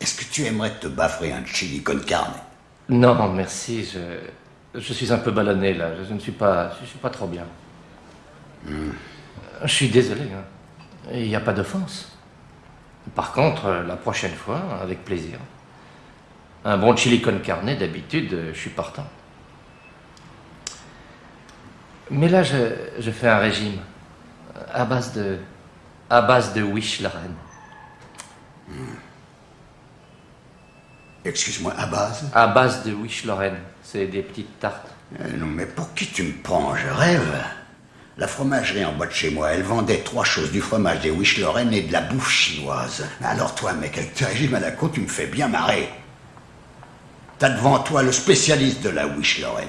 Est-ce que tu aimerais te baffrer un chili con carne? Non, merci, je, je suis un peu ballonné là, je ne suis pas, je suis pas trop bien. Je suis désolé, hein. il n'y a pas d'offense. Par contre, la prochaine fois, avec plaisir. Un bon chili con carne, d'habitude, je suis partant. Mais là, je, je fais un régime à base de, à base de Wish Lorraine. Excuse-moi, à base? À base de Wish Lorraine. C'est des petites tartes. Euh, Non, mais pour qui tu me prends? Je rêve. La fromagerie en bas de chez moi, elle vendait trois choses, du fromage, des Wish Lorraine et de la bouffe chinoise. Alors toi, mec, avec ta régime à la con, tu me fais bien marrer. T'as devant toi le spécialiste de la Wish Lorraine.